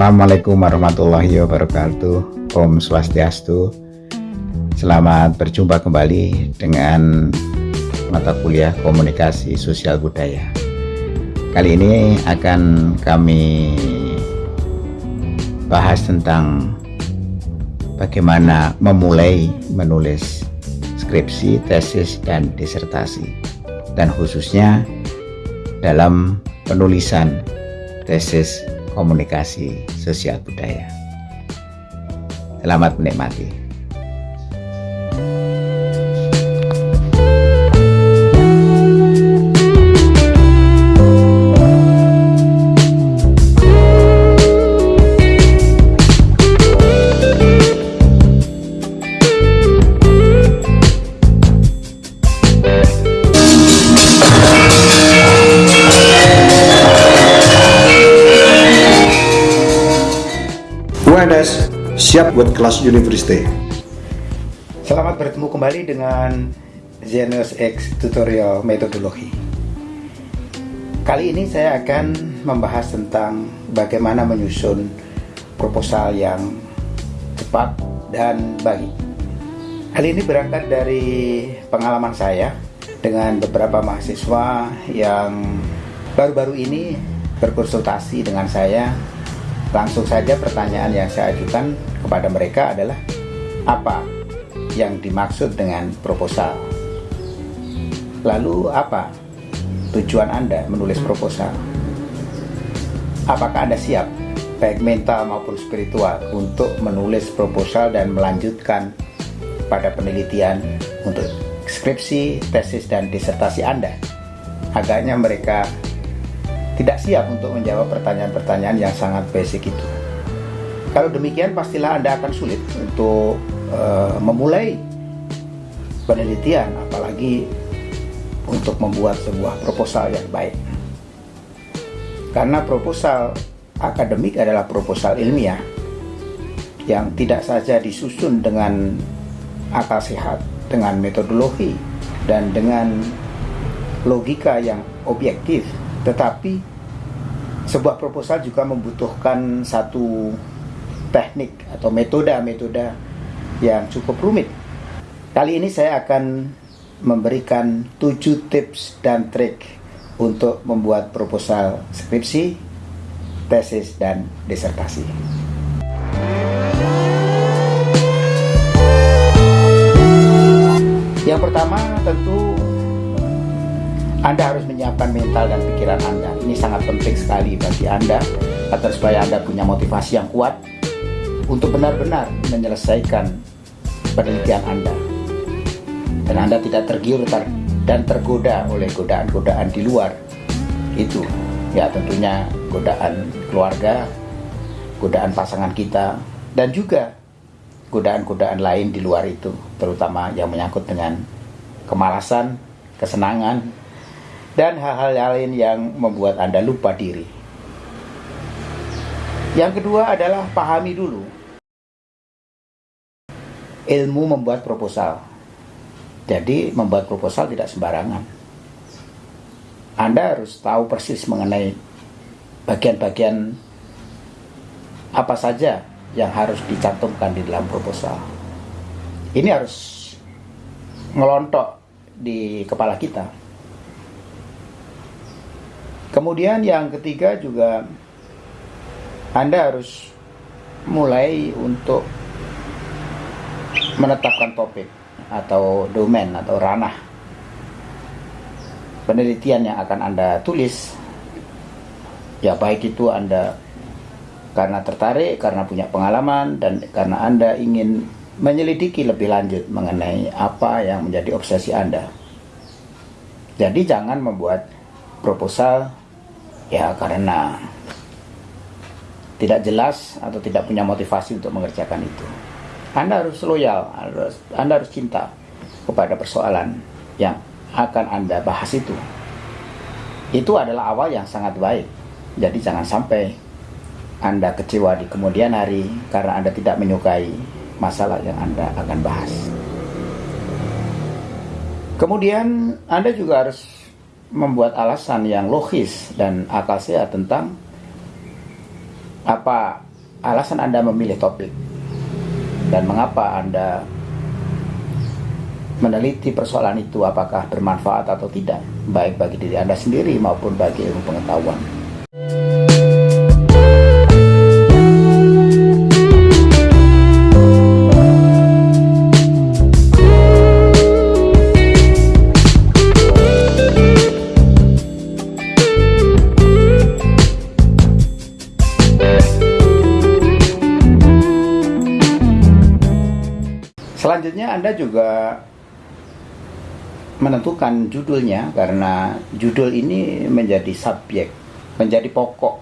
Assalamualaikum warahmatullahi wabarakatuh. Om Swastiastu. Selamat berjumpa kembali dengan mata kuliah komunikasi sosial budaya. Kali ini akan kami bahas tentang bagaimana memulai menulis skripsi, tesis, dan disertasi. Dan khususnya dalam penulisan tesis komunikasi sosial budaya. Selamat menikmati. Siap buat kelas university. Selamat bertemu kembali dengan Genius X Tutorial Metodologi. Kali ini saya akan membahas tentang bagaimana menyusun proposal yang cepat dan baik. Hal ini berangkat dari pengalaman saya dengan beberapa mahasiswa yang baru-baru ini berkonsultasi dengan saya Langsung saja pertanyaan yang saya ajukan kepada mereka adalah apa yang dimaksud dengan proposal? Lalu apa tujuan Anda menulis proposal? Apakah Anda siap baik mental maupun spiritual untuk menulis proposal dan melanjutkan pada penelitian untuk skripsi, tesis, dan disertasi Anda? Agaknya mereka tidak siap untuk menjawab pertanyaan-pertanyaan yang sangat basic itu. Kalau demikian pastilah Anda akan sulit untuk uh, memulai penelitian apalagi untuk membuat sebuah proposal yang baik. Karena proposal akademik adalah proposal ilmiah yang tidak saja disusun dengan akal sehat, dengan metodologi dan dengan logika yang objektif, tetapi sebuah proposal juga membutuhkan satu teknik atau metode-metode yang cukup rumit. Kali ini saya akan memberikan 7 tips dan trik untuk membuat proposal skripsi, tesis, dan disertasi. Yang pertama tentu anda harus menyiapkan mental dan pikiran Anda. Ini sangat penting sekali bagi Anda agar supaya Anda punya motivasi yang kuat untuk benar-benar menyelesaikan penelitian Anda. Dan Anda tidak tergiur dan tergoda oleh godaan-godaan di luar. Itu ya tentunya godaan keluarga, godaan pasangan kita, dan juga godaan-godaan lain di luar itu, terutama yang menyangkut dengan kemalasan, kesenangan, dan hal-hal lain yang membuat Anda lupa diri. Yang kedua adalah pahami dulu ilmu membuat proposal. Jadi membuat proposal tidak sembarangan. Anda harus tahu persis mengenai bagian-bagian apa saja yang harus dicantumkan di dalam proposal. Ini harus ngelontok di kepala kita. Kemudian yang ketiga juga Anda harus mulai untuk menetapkan topik atau domain atau ranah penelitian yang akan Anda tulis. Ya baik itu Anda karena tertarik, karena punya pengalaman, dan karena Anda ingin menyelidiki lebih lanjut mengenai apa yang menjadi obsesi Anda. Jadi jangan membuat proposal ya karena tidak jelas atau tidak punya motivasi untuk mengerjakan itu. Anda harus loyal, Anda harus cinta kepada persoalan yang akan Anda bahas itu. Itu adalah awal yang sangat baik. Jadi jangan sampai Anda kecewa di kemudian hari karena Anda tidak menyukai masalah yang Anda akan bahas. Kemudian Anda juga harus membuat alasan yang logis dan akal sehat tentang apa alasan Anda memilih topik dan mengapa Anda meneliti persoalan itu apakah bermanfaat atau tidak baik bagi diri Anda sendiri maupun bagi ilmu pengetahuan. Anda juga menentukan judulnya karena judul ini menjadi subjek, menjadi pokok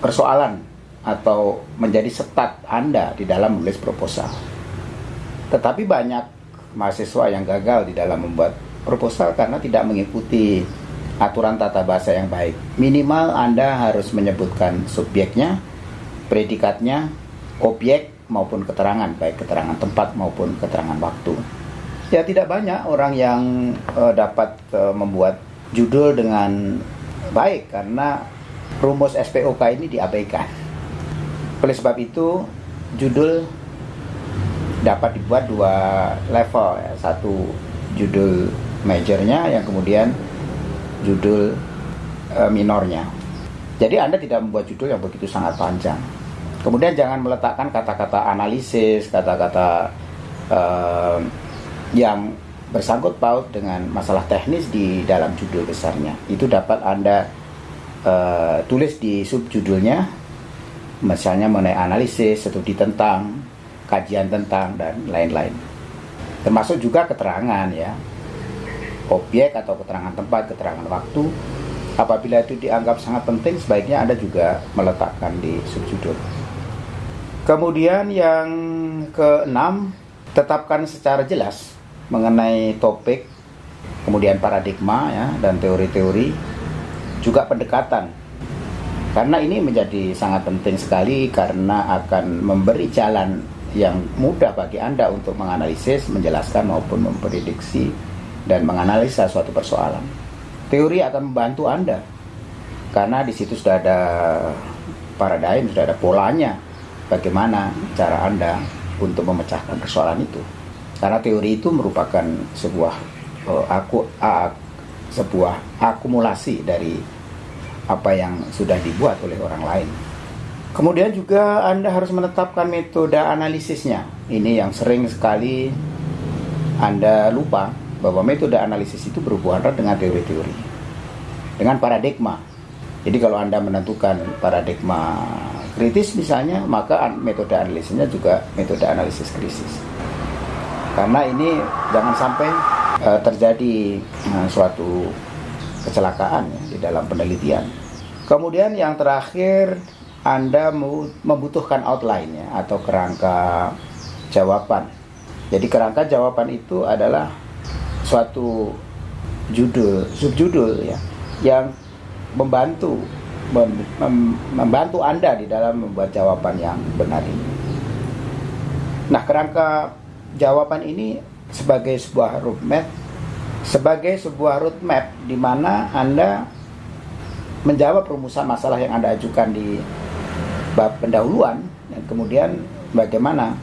persoalan atau menjadi setat Anda di dalam menulis proposal. Tetapi banyak mahasiswa yang gagal di dalam membuat proposal karena tidak mengikuti aturan tata bahasa yang baik. Minimal Anda harus menyebutkan subjeknya, predikatnya, objek maupun keterangan, baik keterangan tempat maupun keterangan waktu. Ya tidak banyak orang yang uh, dapat uh, membuat judul dengan baik karena rumus SPOK ini diabaikan. Oleh sebab itu, judul dapat dibuat dua level, ya. satu judul majornya, yang kemudian judul uh, minornya. Jadi Anda tidak membuat judul yang begitu sangat panjang. Kemudian jangan meletakkan kata-kata analisis, kata-kata uh, yang bersangkut paut dengan masalah teknis di dalam judul besarnya. Itu dapat Anda uh, tulis di subjudulnya, misalnya mengenai analisis, studi tentang, kajian tentang, dan lain-lain. Termasuk juga keterangan ya, objek atau keterangan tempat, keterangan waktu. Apabila itu dianggap sangat penting, sebaiknya Anda juga meletakkan di subjudul. Kemudian yang keenam, tetapkan secara jelas mengenai topik, kemudian paradigma ya dan teori-teori, juga pendekatan. Karena ini menjadi sangat penting sekali karena akan memberi jalan yang mudah bagi Anda untuk menganalisis, menjelaskan maupun memprediksi dan menganalisa suatu persoalan. Teori akan membantu Anda karena di situ sudah ada paradigm, sudah ada polanya bagaimana cara Anda untuk memecahkan persoalan itu. Karena teori itu merupakan sebuah uh, aku uh, sebuah akumulasi dari apa yang sudah dibuat oleh orang lain. Kemudian juga Anda harus menetapkan metode analisisnya. Ini yang sering sekali Anda lupa bahwa metode analisis itu berhubungan dengan teori-teori. Dengan paradigma. Jadi kalau Anda menentukan paradigma kritis misalnya, maka metode analisisnya juga metode analisis krisis. Karena ini jangan sampai uh, terjadi uh, suatu kecelakaan ya, di dalam penelitian. Kemudian yang terakhir Anda membutuhkan outline ya, atau kerangka jawaban. Jadi kerangka jawaban itu adalah suatu judul, subjudul ya yang membantu mem, mem, membantu Anda di dalam membuat jawaban yang benar ini. Nah, kerangka jawaban ini sebagai sebuah roadmap, sebagai sebuah roadmap di mana Anda menjawab rumusan masalah yang Anda ajukan di bab pendahuluan dan kemudian bagaimana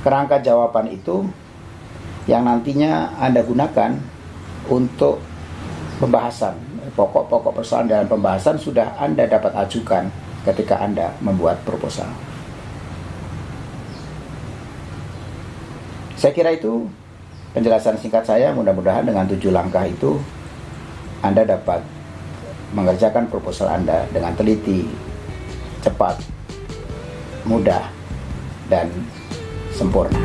kerangka jawaban itu yang nantinya Anda gunakan untuk pembahasan pokok-pokok persoalan dalam pembahasan sudah Anda dapat ajukan ketika Anda membuat proposal. Saya kira itu penjelasan singkat saya. Mudah-mudahan dengan tujuh langkah itu Anda dapat mengerjakan proposal Anda dengan teliti, cepat, mudah, dan sempurna.